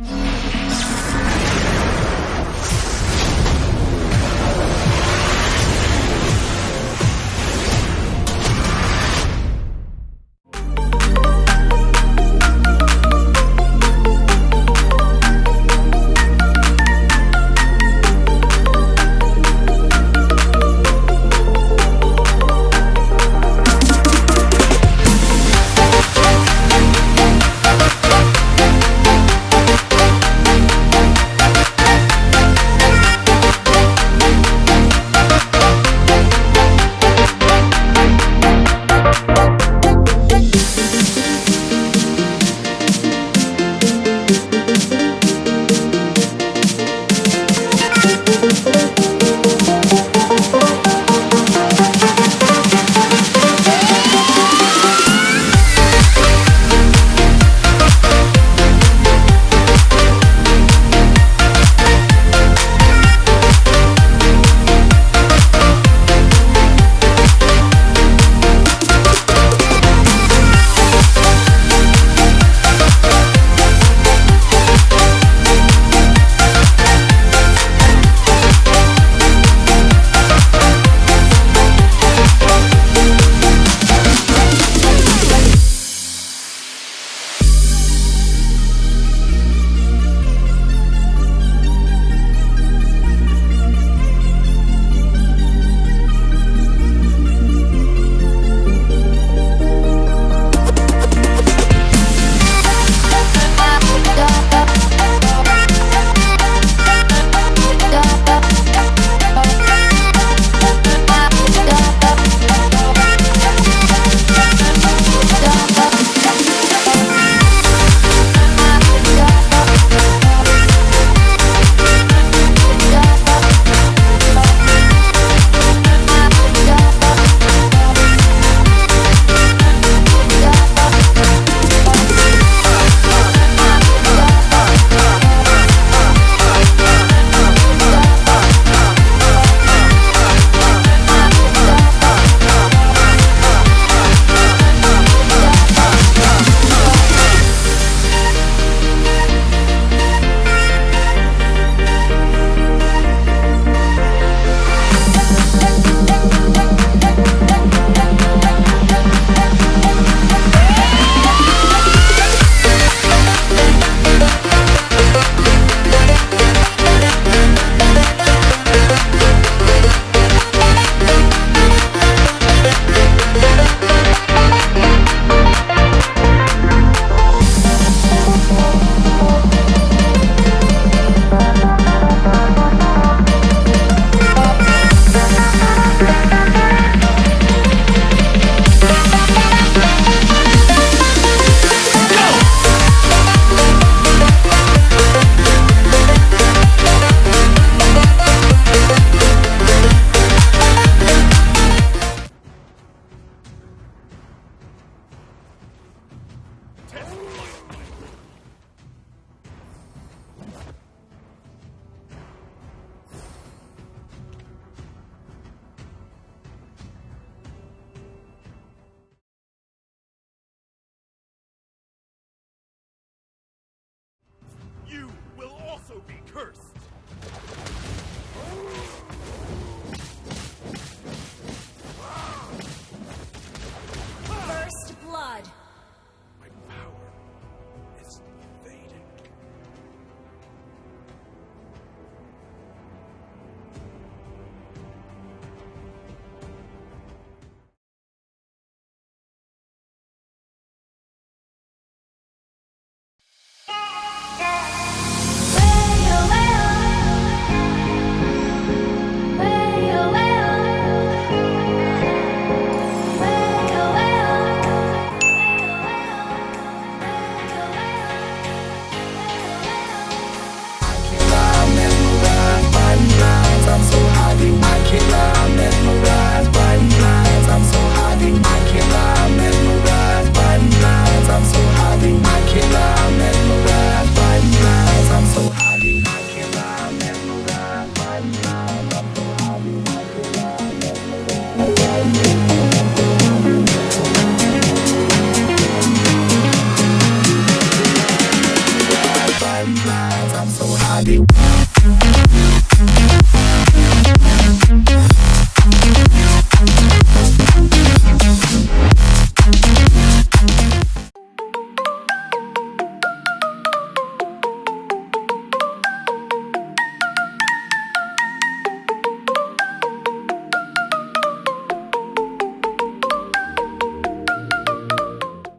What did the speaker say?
You also